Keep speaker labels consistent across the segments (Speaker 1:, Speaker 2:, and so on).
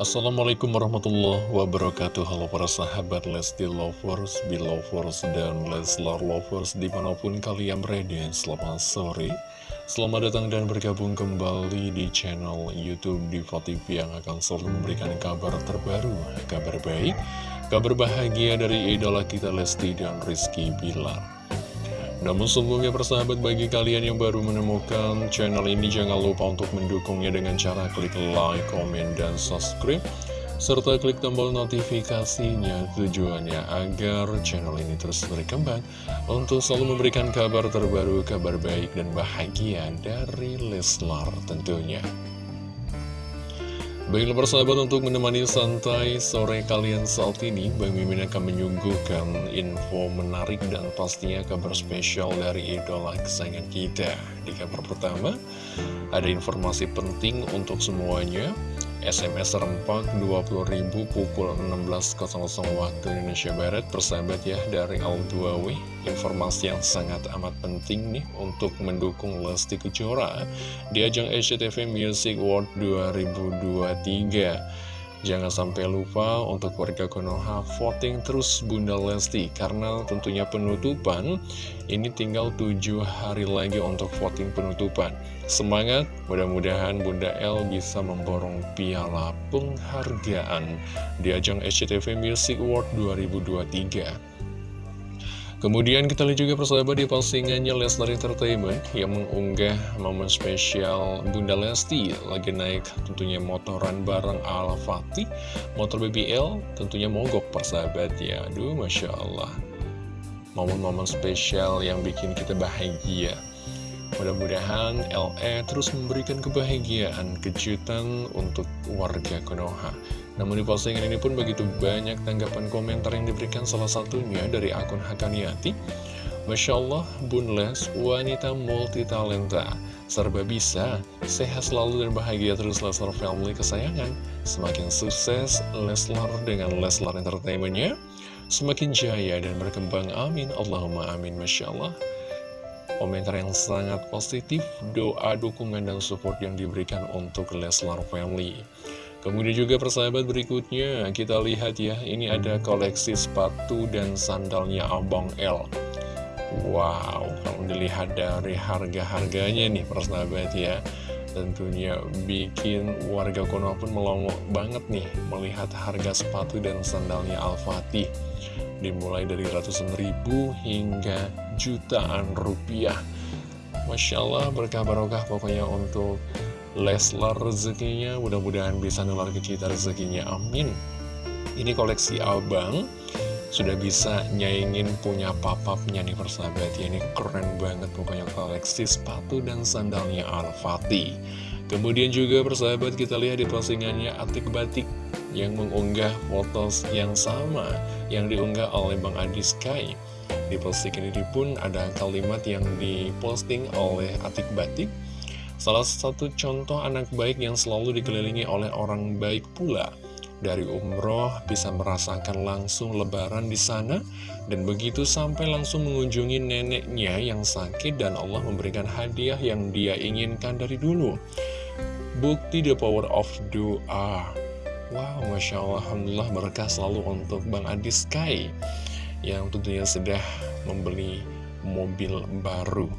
Speaker 1: Assalamualaikum warahmatullahi wabarakatuh. Halo para sahabat Lesti Lovers, Belovers, dan Leslar Lovers di mana pun kalian berada Selamat sore. Selamat datang dan bergabung kembali di channel Youtube Diva TV Yang akan selalu memberikan kabar terbaru, kabar baik Kabar bahagia dari idola kita Lesti dan Rizky Bilar namun sebelumnya persahabat bagi kalian yang baru menemukan channel ini jangan lupa untuk mendukungnya dengan cara klik like, komen, dan subscribe serta klik tombol notifikasinya tujuannya agar channel ini terus berkembang untuk selalu memberikan kabar terbaru, kabar baik dan bahagia dari Leslar tentunya. Baiklah persahabat untuk menemani santai sore kalian saat ini Bang Mimin akan menyuguhkan info menarik dan pastinya kabar spesial dari idola kesayangan kita. Di kabar pertama ada informasi penting untuk semuanya SMS serempak 20.000 pukul 16.00 waktu Indonesia Barat. Persahabat ya dari Al2W Informasi yang sangat amat penting nih untuk mendukung Lesti Kejora Di ajang SCTV Music World 2023 Jangan sampai lupa untuk warga Konoha voting terus Bunda Lesti Karena tentunya penutupan ini tinggal tujuh hari lagi untuk voting penutupan. Semangat, mudah-mudahan Bunda L bisa memborong piala penghargaan di ajang SCTV Music Award 2023 Kemudian kita lihat juga persahabat di postingannya Leslar Entertainment yang mengunggah momen spesial Bunda Lesti lagi naik tentunya motoran bareng Al Fatih motor BBL tentunya mogok persahabat ya aduh Masya Allah. Momen-momen spesial yang bikin kita bahagia. Mudah-mudahan LE terus memberikan kebahagiaan, kejutan untuk warga Konoha. Namun di postingan ini pun begitu banyak tanggapan komentar yang diberikan salah satunya dari akun Hakaniati. Masya Allah, Bun Les, wanita multi talenta, serba bisa, sehat selalu dan bahagia terus Leslar Family kesayangan. Semakin sukses Leslar dengan Leslar Entertainmentnya, semakin jaya dan berkembang, amin, Allahumma amin, Masya Allah. Komentar yang sangat positif, doa, dukungan, dan support yang diberikan untuk Leslar Family. Kemudian juga persahabat berikutnya, kita lihat ya, ini ada koleksi sepatu dan sandalnya Abang L. Wow, kalau dilihat dari harga-harganya nih persahabat ya, tentunya bikin warga Konoha pun melongo banget nih melihat harga sepatu dan sandalnya Al-Fatih dimulai dari ratusan ribu hingga jutaan rupiah. Masya Allah berkah barokah pokoknya untuk Leslar rezekinya, mudah-mudahan bisa nular ke kita rezekinya, amin. Ini koleksi abang, sudah bisa nyaingin punya papapnya nih persahabat ya, ini keren banget pokoknya koleksi sepatu dan sandalnya Al-Fatih. Kemudian juga persahabat kita lihat di postingannya Atik Batik yang mengunggah foto yang sama yang diunggah oleh Bang Adi Sky. Di postingan ini pun ada kalimat yang diposting oleh Atik Batik. Salah satu contoh anak baik yang selalu dikelilingi oleh orang baik pula. Dari umroh bisa merasakan langsung lebaran di sana dan begitu sampai langsung mengunjungi neneknya yang sakit dan Allah memberikan hadiah yang dia inginkan dari dulu. Bukti the power of doa. Wow, Masya Allah, Alhamdulillah berkah selalu untuk Bang Adi Sky Yang tentunya sudah membeli mobil baru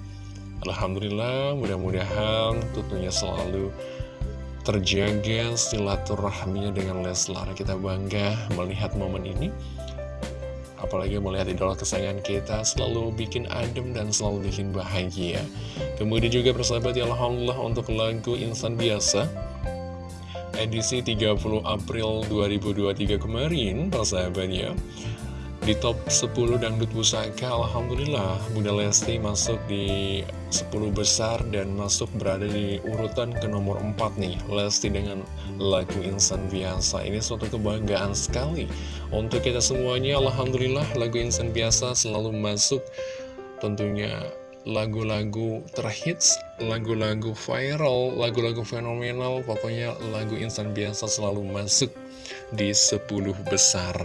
Speaker 1: Alhamdulillah, mudah-mudahan tentunya selalu terjaga silaturahminya dengan Leslar. Kita bangga melihat momen ini. Apalagi melihat idola kesayangan kita selalu bikin adem dan selalu bikin bahagia. Kemudian juga persahabat ya Alhamdulillah untuk lagu Insan Biasa edisi 30 April 2023 kemarin, persahabatnya. Di top 10 dangdut pusaka, Alhamdulillah, Bunda Lesti masuk di 10 besar dan masuk berada di urutan ke nomor 4 nih. Lesti dengan lagu Insan Biasa. Ini suatu kebanggaan sekali. Untuk kita semuanya, Alhamdulillah, lagu Insan Biasa selalu masuk tentunya lagu-lagu terhits, lagu-lagu viral, lagu-lagu fenomenal, pokoknya lagu insan biasa selalu masuk di 10 besar.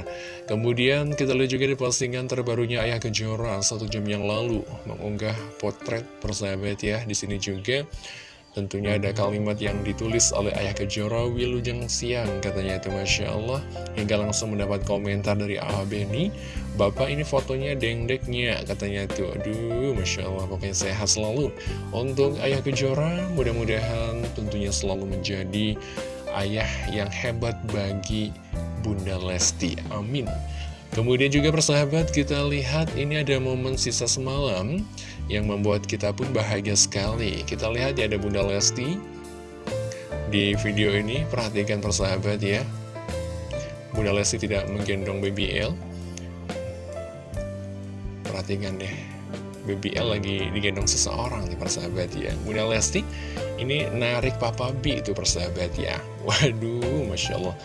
Speaker 1: Kemudian kita lihat juga di postingan terbarunya Ayah Kejora satu jam yang lalu mengunggah potret persahabat ya. Di sini juga Tentunya ada kalimat yang ditulis oleh Ayah Kejora Wilujeng Siang Katanya itu Masya Allah Hingga langsung mendapat komentar dari Abah Beni Bapak ini fotonya dengdeknya Katanya itu Aduh Masya Allah Pokoknya sehat selalu Untuk Ayah Kejora Mudah-mudahan tentunya selalu menjadi Ayah yang hebat bagi Bunda Lesti Amin Kemudian juga persahabat kita lihat ini ada momen sisa semalam yang membuat kita pun bahagia sekali. Kita lihat ya ada Bunda Lesti di video ini, perhatikan persahabat ya. Bunda Lesti tidak menggendong BBL. Perhatikan deh, BBL lagi digendong seseorang nih persahabat ya. Bunda Lesti ini narik Papa B itu persahabat ya. Waduh, Masya Allah.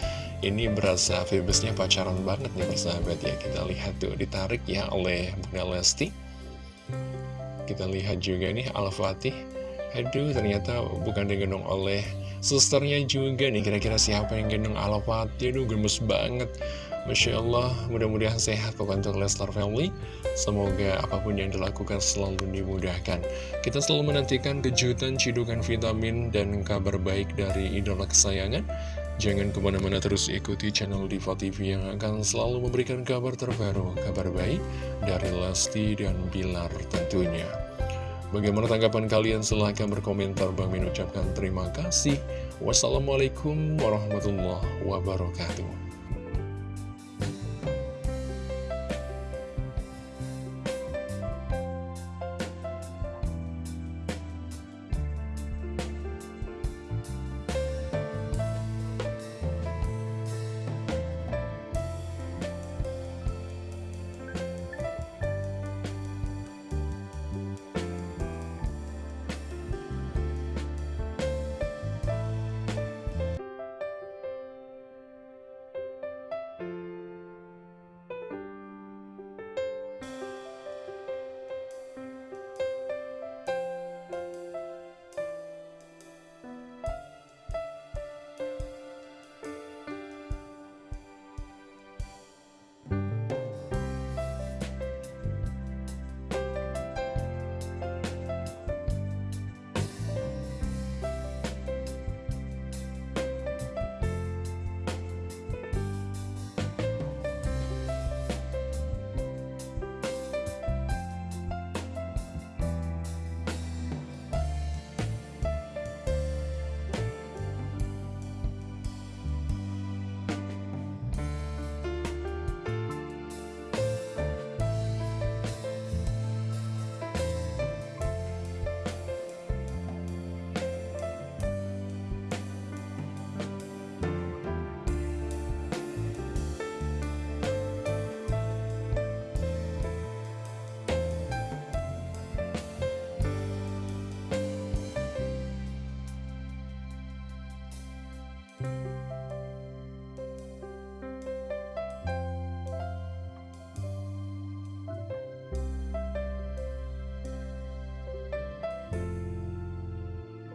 Speaker 1: Ini berasa Phoebusnya pacaran banget nih persahabat ya. Kita lihat tuh ditarik ya oleh Bunda Lesti. Kita lihat juga nih Al-Fatih. Aduh ternyata bukan digendong oleh susternya juga nih. Kira-kira siapa yang gendong Al-Fatih? Aduh gemes banget Masya Allah mudah-mudahan sehat pokoknya untuk Lestar Family Semoga apa pun yang dilakukan selalu dimudahkan Kita selalu menantikan kejutan, cidukan vitamin, dan kabar baik dari idola kesayangan Jangan ke mana-mana terus ikuti channel Diva TV yang akan selalu memberikan kabar terbaru, kabar baik dari Lesti dan Bilar tentunya. Bagaimana tanggapan kalian? Silahkan berkomentar. Bang Min ucapkan terima kasih. Wassalamualaikum warahmatullahi wabarakatuh.